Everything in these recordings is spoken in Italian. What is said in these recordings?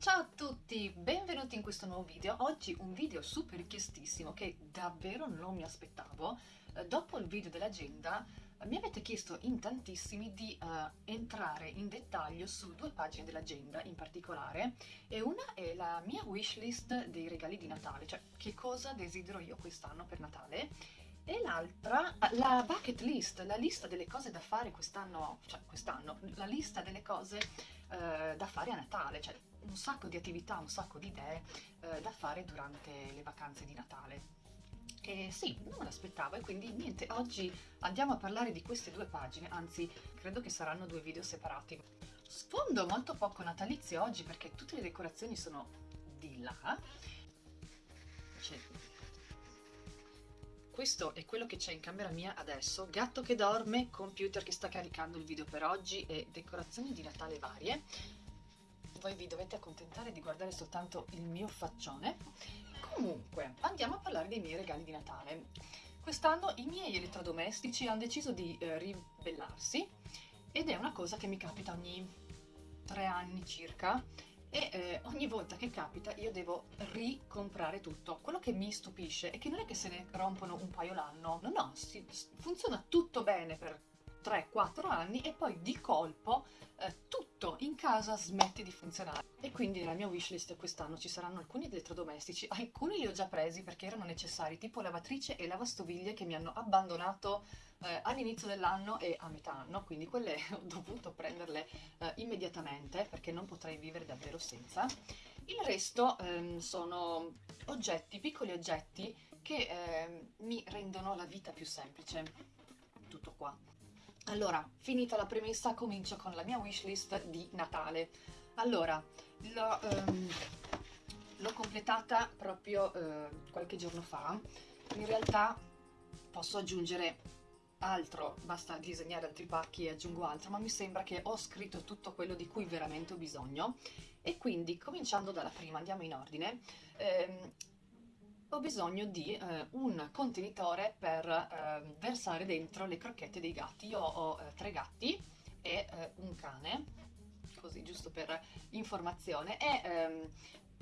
Ciao a tutti, benvenuti in questo nuovo video. Oggi un video super richiestissimo che davvero non mi aspettavo. Eh, dopo il video dell'agenda eh, mi avete chiesto in tantissimi di uh, entrare in dettaglio su due pagine dell'agenda in particolare e una è la mia wishlist dei regali di Natale, cioè che cosa desidero io quest'anno per Natale e l'altra la bucket list, la lista delle cose da fare quest'anno, cioè quest'anno, la lista delle cose uh, da fare a Natale, cioè un sacco di attività, un sacco di idee eh, da fare durante le vacanze di Natale. E sì, non me l'aspettavo e quindi niente, oggi andiamo a parlare di queste due pagine, anzi credo che saranno due video separati. Sfondo molto poco natalizio oggi perché tutte le decorazioni sono di là. Questo è quello che c'è in camera mia adesso, gatto che dorme, computer che sta caricando il video per oggi e decorazioni di Natale varie voi vi dovete accontentare di guardare soltanto il mio faccione. Comunque, andiamo a parlare dei miei regali di Natale. Quest'anno i miei elettrodomestici hanno deciso di eh, ribellarsi ed è una cosa che mi capita ogni tre anni circa e eh, ogni volta che capita io devo ricomprare tutto. Quello che mi stupisce è che non è che se ne rompono un paio l'anno, no no, si, funziona tutto bene per 3-4 anni e poi di colpo eh, tutto in casa smette di funzionare. E quindi nella mia wishlist quest'anno ci saranno alcuni elettrodomestici, alcuni li ho già presi perché erano necessari, tipo lavatrice e lavastoviglie che mi hanno abbandonato eh, all'inizio dell'anno e a metà anno, quindi quelle ho dovuto prenderle eh, immediatamente perché non potrei vivere davvero senza. Il resto ehm, sono oggetti, piccoli oggetti che ehm, mi rendono la vita più semplice. Tutto qua. Allora, finita la premessa, comincio con la mia wishlist di Natale. Allora, l'ho um, completata proprio uh, qualche giorno fa. In realtà posso aggiungere altro, basta disegnare altri pacchi e aggiungo altro, ma mi sembra che ho scritto tutto quello di cui veramente ho bisogno. E quindi, cominciando dalla prima, andiamo in ordine. Ehm, ho bisogno di eh, un contenitore per eh, versare dentro le crocchette dei gatti. Io ho eh, tre gatti e eh, un cane, così giusto per informazione, e ehm,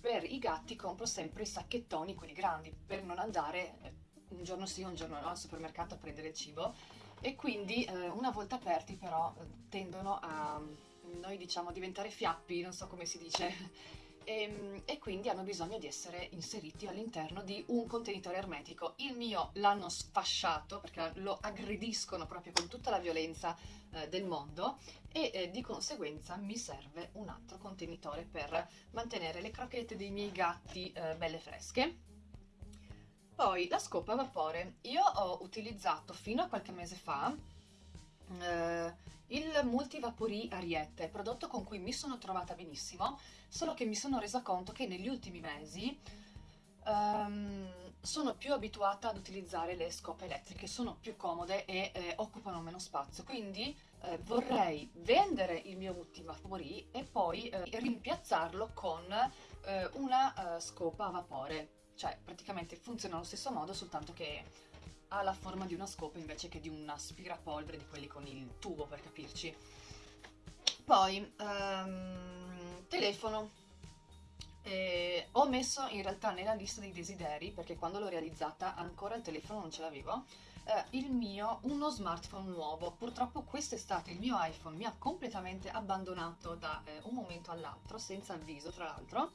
per i gatti compro sempre i sacchettoni, quelli grandi, per non andare eh, un giorno sì, un giorno no al supermercato a prendere il cibo. E quindi eh, una volta aperti però tendono a, noi diciamo, diventare fiappi, non so come si dice e, ehm, e, quindi hanno bisogno di essere inseriti all'interno di un contenitore ermetico. Il mio l'hanno sfasciato perché lo aggrediscono proprio con tutta la violenza eh, del mondo e eh, di conseguenza mi serve un altro contenitore per mantenere le crocchette dei miei gatti eh, belle fresche. Poi la scopa a vapore. Io ho utilizzato fino a qualche mese fa il Multivapori Ariete, prodotto con cui mi sono trovata benissimo, solo che mi sono resa conto che negli ultimi mesi um, sono più abituata ad utilizzare le scope elettriche, sono più comode e eh, occupano meno spazio, quindi eh, vorrei vendere il mio Multivapori e poi eh, rimpiazzarlo con eh, una eh, scopa a vapore, cioè praticamente funziona allo stesso modo, soltanto che ha la forma di una scopa invece che di un aspirapolvere di quelli con il tubo per capirci. Poi, um, telefono. Eh, ho messo in realtà nella lista dei desideri, perché quando l'ho realizzata ancora il telefono non ce l'avevo, eh, il mio, uno smartphone nuovo. Purtroppo quest'estate il mio iPhone mi ha completamente abbandonato da eh, un momento all'altro, senza avviso tra l'altro,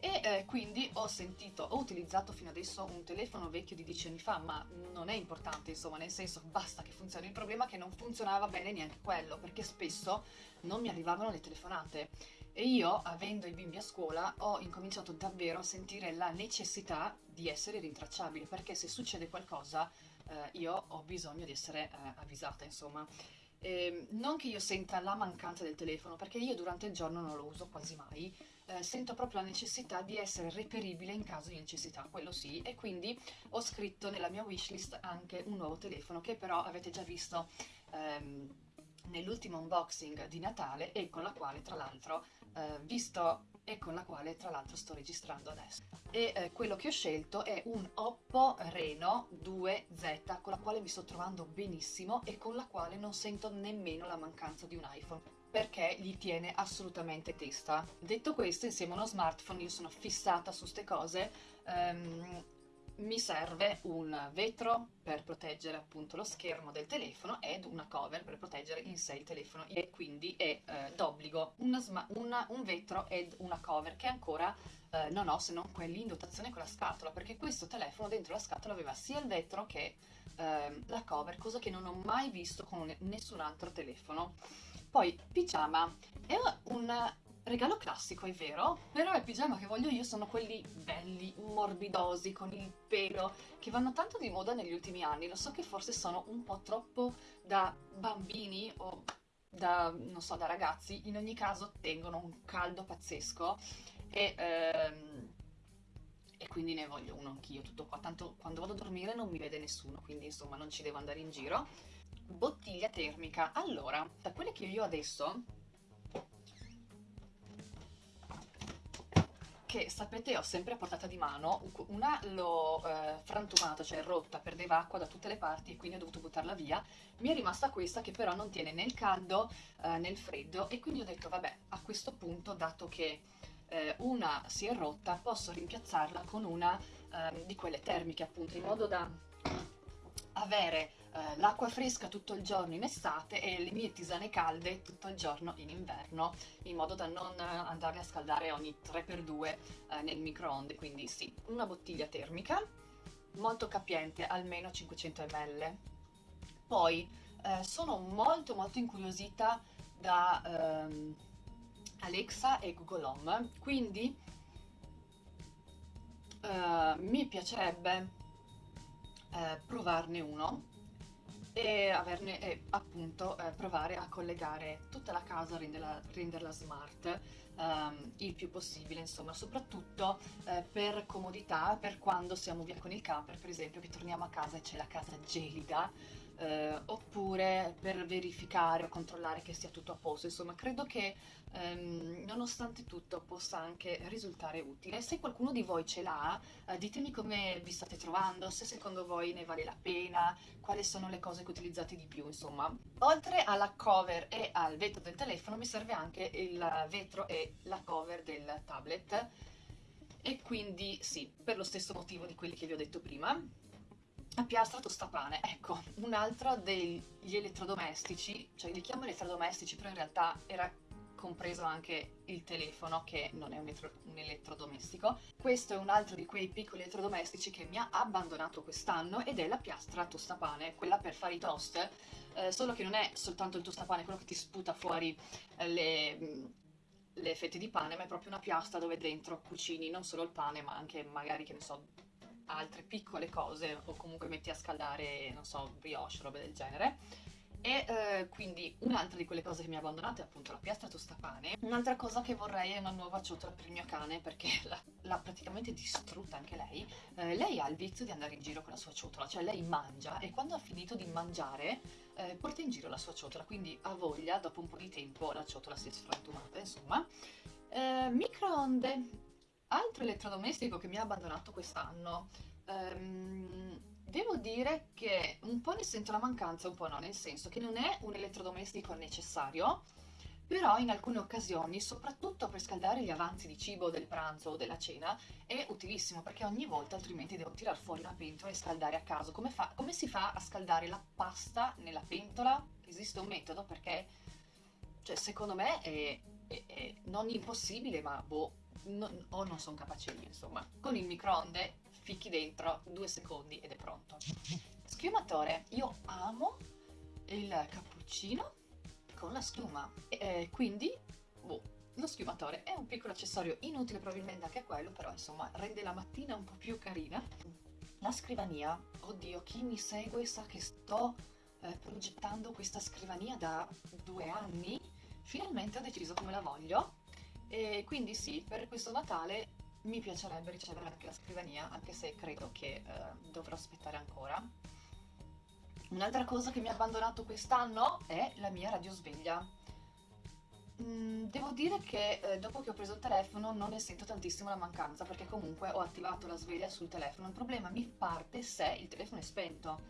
e eh, quindi ho sentito, ho utilizzato fino adesso un telefono vecchio di 10 anni fa, ma non è importante, insomma, nel senso basta che funzioni. Il problema è che non funzionava bene neanche quello, perché spesso non mi arrivavano le telefonate. E io, avendo i bimbi a scuola, ho incominciato davvero a sentire la necessità di essere rintracciabile, perché se succede qualcosa eh, io ho bisogno di essere eh, avvisata, insomma. Eh, non che io senta la mancanza del telefono, perché io durante il giorno non lo uso quasi mai, eh, sento proprio la necessità di essere reperibile in caso di necessità, quello sì, e quindi ho scritto nella mia wishlist anche un nuovo telefono che però avete già visto ehm, nell'ultimo unboxing di Natale e con la quale tra l'altro, eh, visto e con la quale tra l'altro sto registrando adesso. E eh, quello che ho scelto è un Oppo Reno 2Z con la quale mi sto trovando benissimo e con la quale non sento nemmeno la mancanza di un iPhone. perché gli tiene assolutamente testa. Detto questo, insieme a uno smartphone, io sono fissata su queste cose, um, mi serve un vetro per proteggere appunto lo schermo del telefono ed una cover per proteggere in sé il telefono. E quindi è eh, d'obbligo. Un vetro ed una cover che ancora eh, non ho se non quelli in dotazione con la scatola perché questo telefono dentro la scatola aveva sia il vetro che eh, la cover cosa che non ho mai visto con nessun altro telefono. Poi pigiama è un regalo classico, è vero, però il pigiama che voglio io sono quelli belli, morbidosi, con il pelo, che vanno tanto di moda negli ultimi anni. Lo so che forse sono un po' troppo da bambini o da, non so, da ragazzi, in ogni caso tengono un caldo pazzesco e, ehm, e quindi ne voglio uno anch'io, tutto qua. Tanto quando vado a dormire non mi vede nessuno, quindi insomma non ci devo andare in giro. Bottiglia termica. Allora, da quelle che io adesso che sapete ho sempre a portata di mano, una l'ho eh, frantumata, cioè rotta, perdeva acqua da tutte le parti e quindi ho dovuto buttarla via, mi è rimasta questa che però non tiene né il caldo eh, né il freddo e quindi ho detto vabbè a questo punto dato che eh, una si è rotta posso rimpiazzarla con una ehm, di quelle termiche appunto in modo da avere eh, l'acqua fresca tutto il giorno in estate e le mie tisane calde tutto il giorno in inverno, in modo da non andarle a scaldare ogni 3x2 eh, nel microonde. Quindi sì, una bottiglia termica, molto capiente, almeno 500 ml. Poi eh, sono molto molto incuriosita da ehm, Alexa e Google Home, quindi eh, mi piacerebbe eh, provarne uno e averne e appunto eh, provare a collegare tutta la casa, renderla, renderla smart ehm, il più possibile, insomma, soprattutto eh, per comodità, per quando siamo via con il camper, per esempio, che torniamo a casa e c'è la casa gelida, eh, oppure per verificare o controllare che sia tutto a posto. Insomma, credo che ehm, nonostante tutto possa anche risultare utile. Se qualcuno di voi ce l'ha, eh, ditemi come vi state trovando, se secondo voi ne vale la pena, quali sono le cose che utilizzate di più, insomma. Oltre alla cover e al vetro del telefono mi serve anche il vetro e la cover del tablet e quindi sì, per lo stesso motivo di quelli che vi ho detto prima piastra tostapane, ecco, un altro degli elettrodomestici, cioè li chiamo elettrodomestici, però in realtà era compreso anche il telefono che non è un, elettro un, elettrodomestico. Questo è un altro di quei piccoli elettrodomestici che mi ha abbandonato quest'anno ed è la piastra tostapane, quella per fare i toast, eh, solo che non è soltanto il tostapane, quello che ti sputa fuori eh, le, le fette di pane, ma è proprio una piastra dove dentro cucini non solo il pane, ma anche magari, che ne so, altre piccole cose o comunque metti a scaldare, non so, brioche, robe del genere. E eh, quindi un'altra di quelle cose che mi ha abbandonato è appunto la piastra tostapane. Un'altra cosa che vorrei è una nuova ciotola per il mio cane perché l'ha praticamente distrutta anche lei. Eh, lei ha il vizio di andare in giro con la sua ciotola, cioè lei mangia e quando ha finito di mangiare eh, porta in giro la sua ciotola, quindi ha voglia, dopo un po' di tempo la ciotola si è sfrantumata, insomma. Eh, microonde Altro elettrodomestico che mi ha abbandonato quest'anno, ehm, devo dire che un po' ne sento la mancanza, un po' no, nel senso che non è un elettrodomestico necessario, però in alcune occasioni, soprattutto per scaldare gli avanzi di cibo del pranzo o della cena, è utilissimo perché ogni volta altrimenti devo tirar fuori una pentola e scaldare a caso. Come, fa, come si fa a scaldare la pasta nella pentola? Esiste un metodo perché, cioè, secondo me è, è, è non impossibile, ma boh, non, o non sono capace io, insomma. Con il microonde ficchi dentro due secondi ed è pronto. Schiumatore, io amo il cappuccino con la schiuma, e, quindi boh, lo schiumatore è un piccolo accessorio inutile probabilmente anche quello, però insomma rende la mattina un po' più carina. La scrivania, oddio, chi mi segue sa che sto eh, progettando questa scrivania da due anni. Finalmente ho deciso come la voglio e quindi sì, per questo Natale mi piacerebbe ricevere anche la scrivania, anche se credo che eh, dovrò aspettare ancora. Un'altra cosa che mi ha abbandonato quest'anno è la mia radiosveglia. Mm, devo dire che eh, dopo che ho preso il telefono non ne sento tantissimo la mancanza perché comunque ho attivato la sveglia sul telefono. Il problema mi parte se il telefono è spento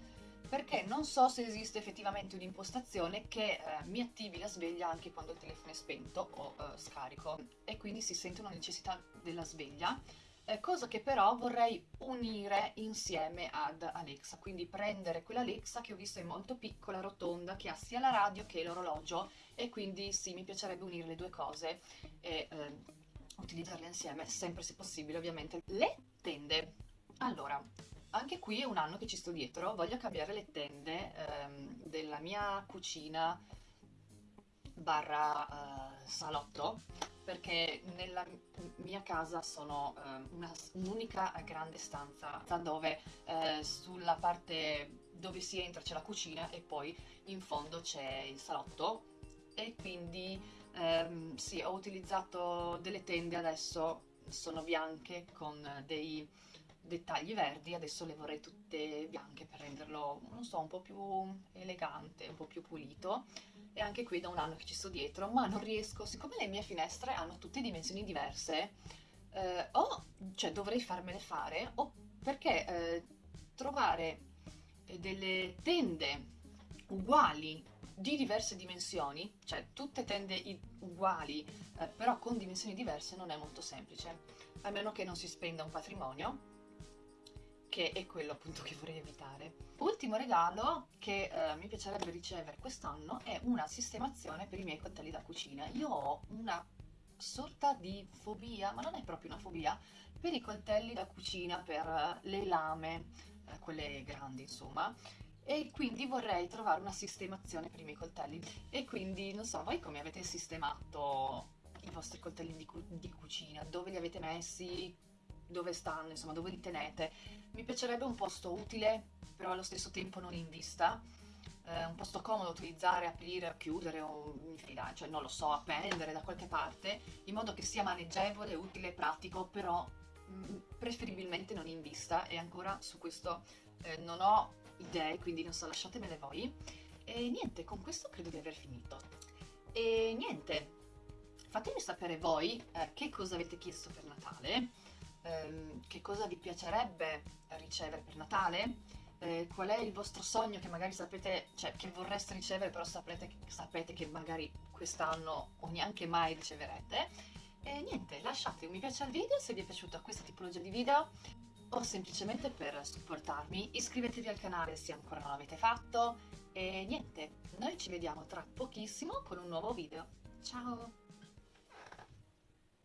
perché non so se esiste effettivamente un'impostazione che eh, mi attivi la sveglia anche quando il telefono è spento o eh, scarico e quindi si sente una necessità della sveglia eh, cosa che però vorrei unire insieme ad Alexa, quindi prendere quella Alexa che ho visto è molto piccola, rotonda, che ha sia la radio che l'orologio e quindi sì, mi piacerebbe unire le due cose e eh, utilizzarle insieme, sempre se possibile ovviamente. Le tende. Allora, anche qui è un anno che ci sto dietro, voglio cambiare le tende ehm, della mia cucina barra eh, salotto perché nella mia casa sono eh, un'unica grande stanza dove eh, sulla parte dove si entra c'è la cucina e poi in fondo c'è il salotto. E quindi ehm, sì ho utilizzato delle tende adesso sono bianche con dei dettagli verdi adesso le vorrei tutte bianche per renderlo non so un po' più elegante un po' più pulito. E anche qui da un anno che ci sto dietro, ma non riesco, siccome le mie finestre hanno tutte dimensioni diverse, eh, o cioè dovrei farmele fare, o perché eh, trovare delle tende uguali di diverse dimensioni, cioè tutte tende uguali eh, però con dimensioni diverse non è molto semplice, a meno che non si spenda un patrimonio che è quello appunto che vorrei evitare. Ultimo regalo che eh, mi piacerebbe ricevere quest'anno è una sistemazione per i miei coltelli da cucina. Io ho una sorta di fobia, ma non è proprio una fobia, per i coltelli da cucina, per le lame, eh, quelle grandi insomma, e quindi vorrei trovare una sistemazione per i miei coltelli. E quindi, non so, voi come avete sistemato i vostri coltelli di, cu di cucina? Dove li avete messi? Dove stanno, insomma dove li tenete. Mi piacerebbe un posto utile, però allo stesso tempo non in vista, eh, un posto comodo da utilizzare, aprire, chiudere o cioè non lo so, appendere da qualche parte, in modo che sia maneggevole, utile, pratico, però mm, preferibilmente non in vista e ancora su questo eh, non ho idee, quindi non so, lasciatemele voi. E niente, con questo credo di aver finito. E niente, fatemi sapere voi eh, che cosa avete chiesto per Natale, ehm, che cosa vi piacerebbe ricevere per Natale, eh, qual è il vostro sogno che magari sapete, cioè che vorreste ricevere però sapete, sapete che magari quest'anno o neanche mai riceverete. E niente, lasciate un mi piace al video se vi è piaciuta questa tipologia di video o semplicemente per supportarmi iscrivetevi al canale se ancora non l'avete fatto e niente, noi ci vediamo tra pochissimo con un nuovo video. Ciao!